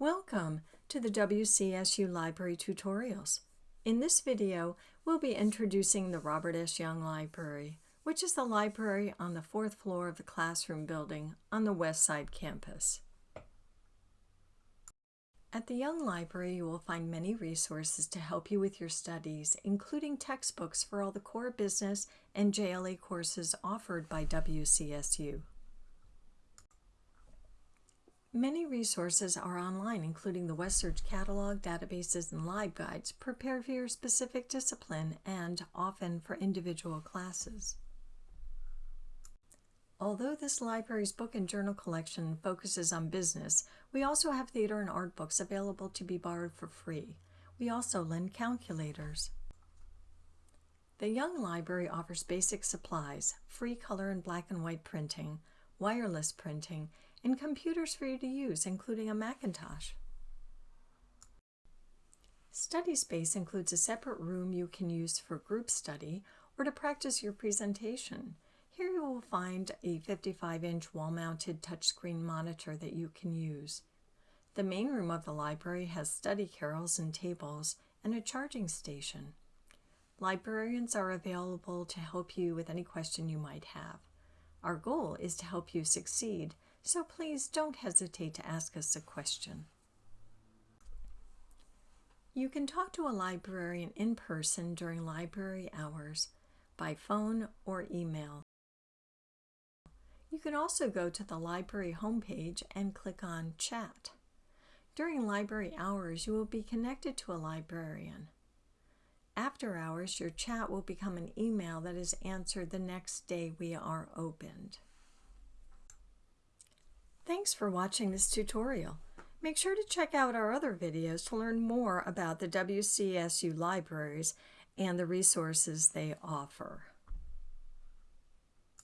Welcome to the WCSU Library Tutorials. In this video, we'll be introducing the Robert S. Young Library, which is the library on the fourth floor of the classroom building on the West Side campus. At the Young Library, you will find many resources to help you with your studies, including textbooks for all the core business and JLA courses offered by WCSU. Many resources are online, including the WestSearch catalog, databases, and LibGuides, prepared for your specific discipline and often for individual classes. Although this library's book and journal collection focuses on business, we also have theater and art books available to be borrowed for free. We also lend calculators. The Young Library offers basic supplies, free color and black and white printing, wireless printing, and computers for you to use, including a Macintosh. Study space includes a separate room you can use for group study or to practice your presentation. Here you will find a 55-inch wall-mounted touchscreen monitor that you can use. The main room of the library has study carrels and tables and a charging station. Librarians are available to help you with any question you might have. Our goal is to help you succeed so please don't hesitate to ask us a question. You can talk to a librarian in person during library hours, by phone or email. You can also go to the library homepage and click on Chat. During library hours, you will be connected to a librarian. After hours, your chat will become an email that is answered the next day we are opened. Thanks for watching this tutorial. Make sure to check out our other videos to learn more about the WCSU libraries and the resources they offer.